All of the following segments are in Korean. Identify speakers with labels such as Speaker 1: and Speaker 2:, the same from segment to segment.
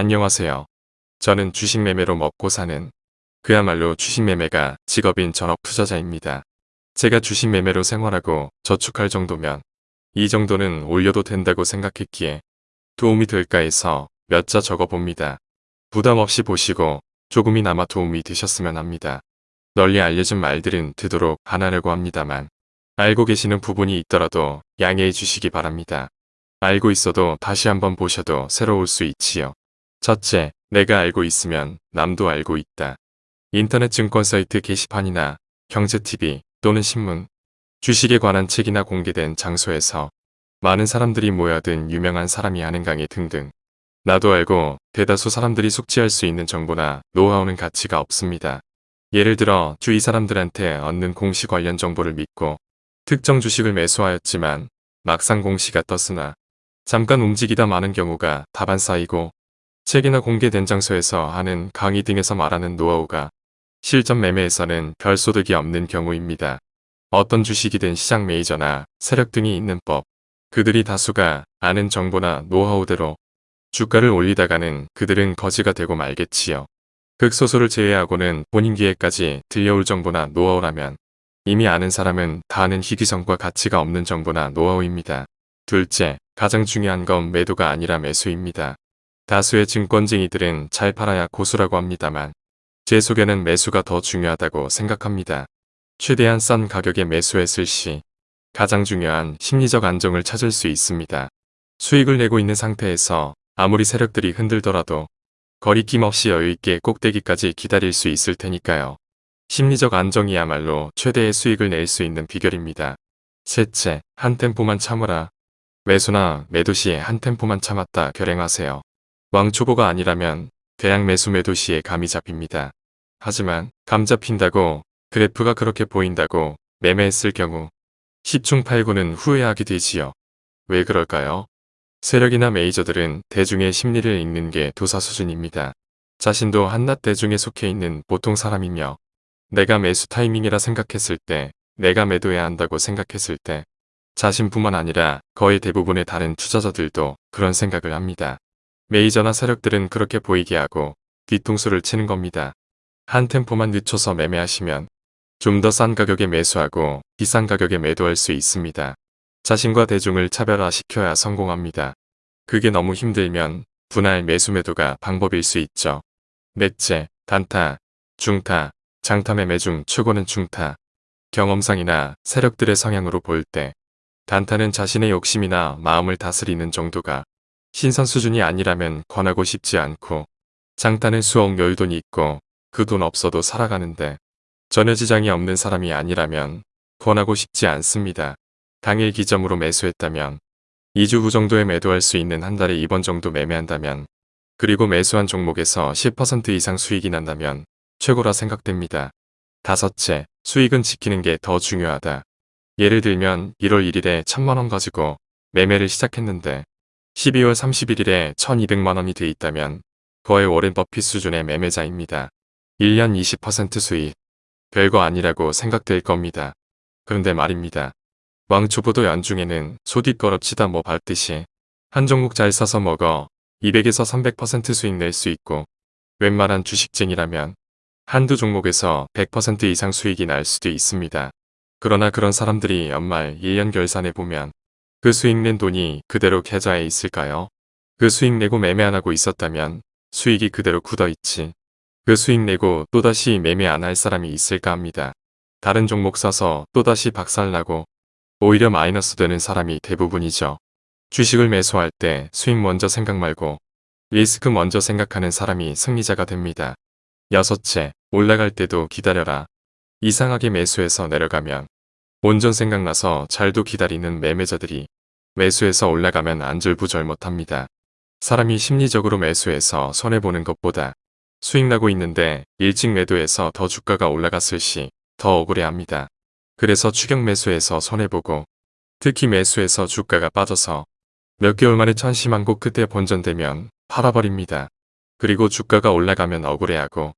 Speaker 1: 안녕하세요. 저는 주식 매매로 먹고 사는 그야말로 주식 매매가 직업인 전업 투자자입니다. 제가 주식 매매로 생활하고 저축할 정도면 이 정도는 올려도 된다고 생각했기에 도움이 될까 해서 몇 자 적어봅니다. 부담 없이 보시고 조금이나마 도움이 되셨으면 합니다. 널리 알려진 말들은 되도록 안 하려고 합니다만 알고 계시는 부분이 있더라도 양해해 주시기 바랍니다. 알고 있어도 다시 한번 보셔도 새로울 수 있지요. 첫째, 내가 알고 있으면 남도 알고 있다. 인터넷 증권 사이트 게시판이나 경제TV 또는 신문, 주식에 관한 책이나 공개된 장소에서 많은 사람들이 모여든 유명한 사람이 하는 강의 등등 나도 알고 대다수 사람들이 숙지할 수 있는 정보나 노하우는 가치가 없습니다. 예를 들어 주위 사람들한테 얻는 공시 관련 정보를 믿고 특정 주식을 매수하였지만 막상 공시가 떴으나 잠깐 움직이다 마는 경우가 다반사이고 책이나 공개된 장소에서 하는 강의 등에서 말하는 노하우가 실전 매매에서는 별 소득이 없는 경우입니다. 어떤 주식이든 시장 메이저나 세력 등이 있는 법, 그들이 다수가 아는 정보나 노하우대로 주가를 올리다가는 그들은 거지가 되고 말겠지요. 극소수를 제외하고는 본인 기회까지 들려올 정보나 노하우라면 이미 아는 사람은 다 아는 희귀성과 가치가 없는 정보나 노하우입니다. 둘째, 가장 중요한 건 매도가 아니라 매수입니다. 다수의 증권쟁이들은 잘 팔아야 고수라고 합니다만 제 속에는 매수가 더 중요하다고 생각합니다. 최대한 싼 가격에 매수했을 시 가장 중요한 심리적 안정을 찾을 수 있습니다. 수익을 내고 있는 상태에서 아무리 세력들이 흔들더라도 거리낌 없이 여유있게 꼭대기까지 기다릴 수 있을 테니까요. 심리적 안정이야말로 최대의 수익을 낼 수 있는 비결입니다. 셋째, 한 템포만 참으라. 매수나 매도 시에 한 템포만 참았다 결행하세요. 왕초보가 아니라면 대양 매수 매도 시에 감이 잡힙니다. 하지만 감 잡힌다고 그래프가 그렇게 보인다고 매매했을 경우 10중 8구는 후회하게 되지요. 왜 그럴까요? 세력이나 메이저들은 대중의 심리를 읽는 게 도사 수준입니다. 자신도 한낱 대중에 속해 있는 보통 사람이며 내가 매수 타이밍이라 생각했을 때 내가 매도해야 한다고 생각했을 때 자신뿐만 아니라 거의 대부분의 다른 투자자들도 그런 생각을 합니다. 메이저나 세력들은 그렇게 보이게 하고 뒤통수를 치는 겁니다. 한 템포만 늦춰서 매매하시면 좀 더 싼 가격에 매수하고 비싼 가격에 매도할 수 있습니다. 자신과 대중을 차별화시켜야 성공합니다. 그게 너무 힘들면 분할 매수 매도가 방법일 수 있죠. 넷째, 단타, 중타, 장타 매매 중 최고는 중타. 경험상이나 세력들의 성향으로 볼 때 단타는 자신의 욕심이나 마음을 다스리는 정도가 신선 수준이 아니라면 권하고 싶지 않고 장타는 수억 여유돈이 있고 그 돈 없어도 살아가는데 전혀 지장이 없는 사람이 아니라면 권하고 싶지 않습니다. 당일 기점으로 매수했다면 2주 후 정도에 매도할 수 있는 한 달에 2번 정도 매매한다면 그리고 매수한 종목에서 10% 이상 수익이 난다면 최고라 생각됩니다. 다섯째, 수익은 지키는 게 더 중요하다. 예를 들면 1월 1일에 1000만원 가지고 매매를 시작했는데 12월 31일에 1200만원이 돼 있다면 거의 워렌 버핏 수준의 매매자입니다. 1년 20% 수익. 별거 아니라고 생각될 겁니다. 그런데 말입니다. 왕초보도 연중에는 소뒷거럽치다 뭐 밟듯이 한 종목 잘 사서 먹어 200에서 300% 수익 낼 수 있고 웬만한 주식쟁이라면 한두 종목에서 100% 이상 수익이 날 수도 있습니다. 그러나 그런 사람들이 연말 1년 결산해 보면 그 수익 낸 돈이 그대로 계좌에 있을까요? 그 수익 내고 매매 안 하고 있었다면 수익이 그대로 굳어있지. 그 수익 내고 또다시 매매 안 할 사람이 있을까 합니다. 다른 종목 사서 또다시 박살나고 오히려 마이너스 되는 사람이 대부분이죠. 주식을 매수할 때 수익 먼저 생각 말고 리스크 먼저 생각하는 사람이 승리자가 됩니다. 여섯째, 올라갈 때도 기다려라. 이상하게 매수해서 내려가면 온전 생각나서 잘도 기다리는 매매자들이 매수해서 올라가면 안절부절 못합니다. 사람이 심리적으로 매수해서 손해보는 것보다 수익나고 있는데 일찍 매도해서 더 주가가 올라갔을 시 더 억울해합니다. 그래서 추격 매수해서 손해보고 특히 매수해서 주가가 빠져서 몇 개월 만에 천심한고 그때 본전되면 팔아버립니다. 그리고 주가가 올라가면 억울해하고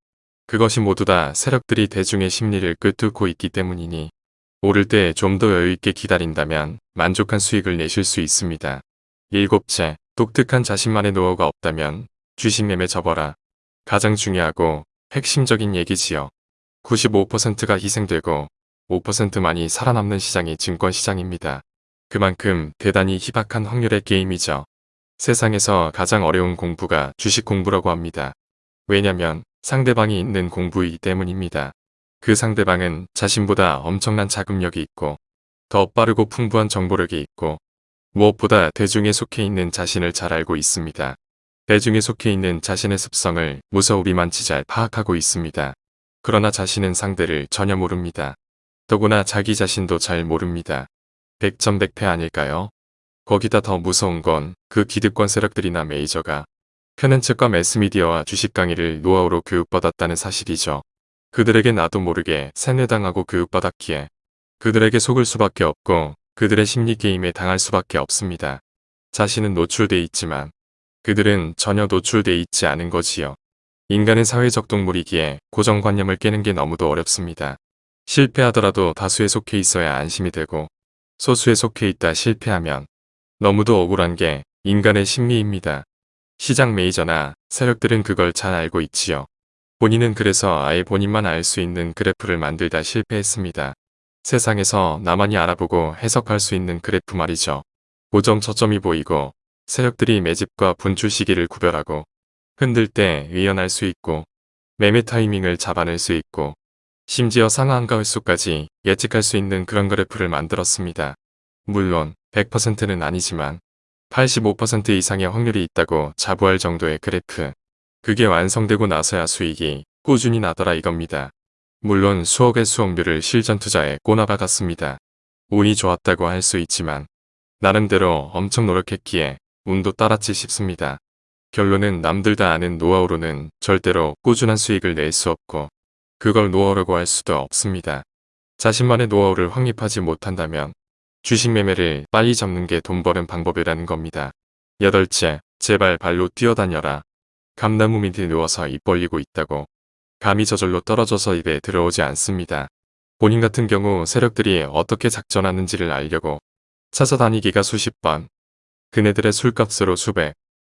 Speaker 1: 그것이 모두 다 세력들이 대중의 심리를 끄뚫고 있기 때문이니 오를 때 좀 더 여유있게 기다린다면 만족한 수익을 내실 수 있습니다. 일곱째, 독특한 자신만의 노하우가 없다면 주식 매매 접어라. 가장 중요하고 핵심적인 얘기지요. 95%가 희생되고 5%만이 살아남는 시장이 증권시장입니다. 그만큼 대단히 희박한 확률의 게임이죠. 세상에서 가장 어려운 공부가 주식 공부라고 합니다. 왜냐면 상대방이 있는 공부이기 때문입니다. 그 상대방은 자신보다 엄청난 자금력이 있고 더 빠르고 풍부한 정보력이 있고 무엇보다 대중에 속해 있는 자신을 잘 알고 있습니다. 대중에 속해 있는 자신의 습성을 무서우리만치 잘 파악하고 있습니다. 그러나 자신은 상대를 전혀 모릅니다. 더구나 자기 자신도 잘 모릅니다. 백전백패 아닐까요? 거기다 더 무서운 건 그 기득권 세력들이나 메이저가 편한 측과 매스미디어와 주식 강의를 노하우로 교육받았다는 사실이죠. 그들에게 나도 모르게 세뇌당하고 교육받았기에 그들에게 속을 수밖에 없고 그들의 심리게임에 당할 수밖에 없습니다. 자신은 노출돼 있지만 그들은 전혀 노출돼 있지 않은 거지요. 인간은 사회적 동물이기에 고정관념을 깨는 게 너무도 어렵습니다. 실패하더라도 다수에 속해 있어야 안심이 되고 소수에 속해 있다 실패하면 너무도 억울한 게 인간의 심리입니다. 시장 메이저나 세력들은 그걸 잘 알고 있지요. 본인은 그래서 아예 본인만 알 수 있는 그래프를 만들다 실패했습니다. 세상에서 나만이 알아보고 해석할 수 있는 그래프 말이죠. 고정 저점이 보이고 세력들이 매집과 분출 시기를 구별하고 흔들 때 의연할 수 있고 매매 타이밍을 잡아낼 수 있고 심지어 상한가 횟수까지 예측할 수 있는 그런 그래프를 만들었습니다. 물론 100%는 아니지만 85% 이상의 확률이 있다고 자부할 정도의 그래프. 그게 완성되고 나서야 수익이 꾸준히 나더라 이겁니다. 물론 수억의 수억률을 실전 투자에 꼬나박았습니다. 운이 좋았다고 할 수 있지만 나름대로 엄청 노력했기에 운도 따랐지 싶습니다. 결론은 남들 다 아는 노하우로는 절대로 꾸준한 수익을 낼 수 없고 그걸 노하우라고 할 수도 없습니다. 자신만의 노하우를 확립하지 못한다면 주식 매매를 빨리 접는 게 돈 버는 방법이라는 겁니다. 여덟째, 제발 발로 뛰어다녀라. 감나무 밑에 누워서 입 벌리고 있다고. 감이 저절로 떨어져서 입에 들어오지 않습니다. 본인 같은 경우 세력들이 어떻게 작전하는지를 알려고 찾아다니기가 수십 번, 그네들의 술값으로 수백,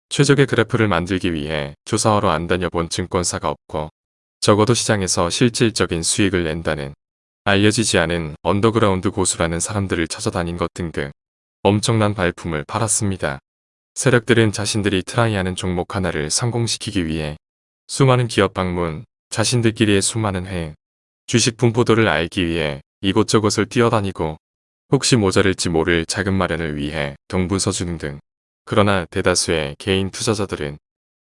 Speaker 1: 최적의 그래프를 만들기 위해 조사하러 안 다녀본 증권사가 없고 적어도 시장에서 실질적인 수익을 낸다는 알려지지 않은 언더그라운드 고수라는 사람들을 찾아다닌 것 등등 엄청난 발품을 팔았습니다. 세력들은 자신들이 try하는 종목 하나를 성공시키기 위해 수많은 기업 방문, 자신들끼리의 수많은 회의, 주식 분포도를 알기 위해 이곳저곳을 뛰어다니고 혹시 모자랄지 모를 자금 마련을 위해 동분서주는 등 그러나 대다수의 개인 투자자들은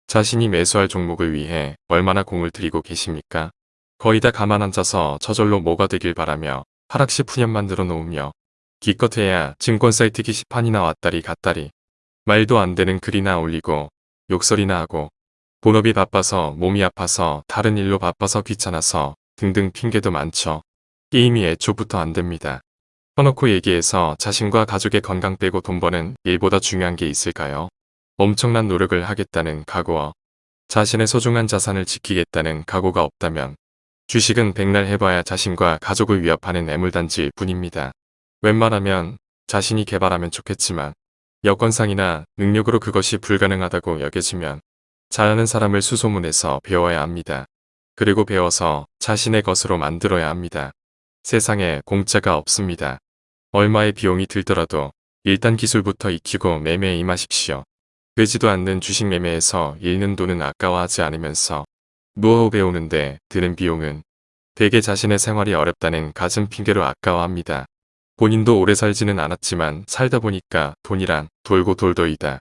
Speaker 1: 자신이 매수할 종목을 위해 얼마나 공을 들이고 계십니까? 거의 다 가만 앉아서 저절로 뭐가 되길 바라며 하락시 푸념 만들어 놓으며 기껏해야 증권 사이트 게시판이나 왔다리 갔다리 말도 안 되는 글이나 올리고 욕설이나 하고 본업이 바빠서 몸이 아파서 다른 일로 바빠서 귀찮아서 등등 핑계도 많죠. 게임이 애초부터 안 됩니다. 터놓고 얘기해서 자신과 가족의 건강 빼고 돈 버는 일보다 중요한 게 있을까요? 엄청난 노력을 하겠다는 각오와 자신의 소중한 자산을 지키겠다는 각오가 없다면 주식은 백날 해봐야 자신과 가족을 위협하는 애물단지일 뿐입니다. 웬만하면 자신이 개발하면 좋겠지만 여건상이나 능력으로 그것이 불가능하다고 여겨지면 잘하는 사람을 수소문해서 배워야 합니다. 그리고 배워서 자신의 것으로 만들어야 합니다. 세상에 공짜가 없습니다. 얼마의 비용이 들더라도 일단 기술부터 익히고 매매에 임하십시오. 되지도 않는 주식 매매에서 잃는 돈은 아까워하지 않으면서 노하우 배우는데 드는 비용은 대개 자신의 생활이 어렵다는 가슴 핑계로 아까워합니다. 본인도 오래 살지는 않았지만 살다 보니까 돈이란 돌고 돌더이다.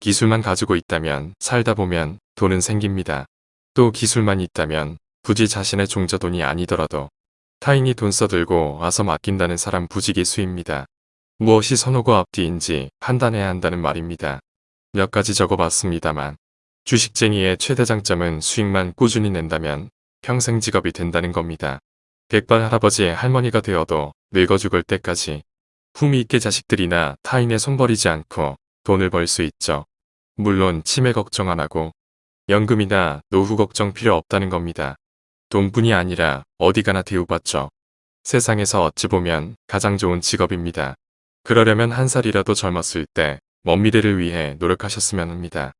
Speaker 1: 기술만 가지고 있다면 살다 보면 돈은 생깁니다. 또 기술만 있다면 굳이 자신의 종자돈이 아니더라도 타인이 돈 써들고 와서 맡긴다는 사람 부지기수입니다. 무엇이 선호고 앞뒤인지 판단해야 한다는 말입니다. 몇 가지 적어봤습니다만 주식쟁이의 최대 장점은 수익만 꾸준히 낸다면 평생 직업이 된다는 겁니다. 백발 할아버지의 할머니가 되어도 늙어 죽을 때까지 품위 있게 자식들이나 타인의 손버리지 않고 돈을 벌 수 있죠. 물론 치매 걱정 안 하고 연금이나 노후 걱정 필요 없다는 겁니다. 돈뿐이 아니라 어디 가나 대우받죠. 세상에서 어찌 보면 가장 좋은 직업입니다. 그러려면 한 살이라도 젊었을 때 먼 미래를 위해 노력하셨으면 합니다.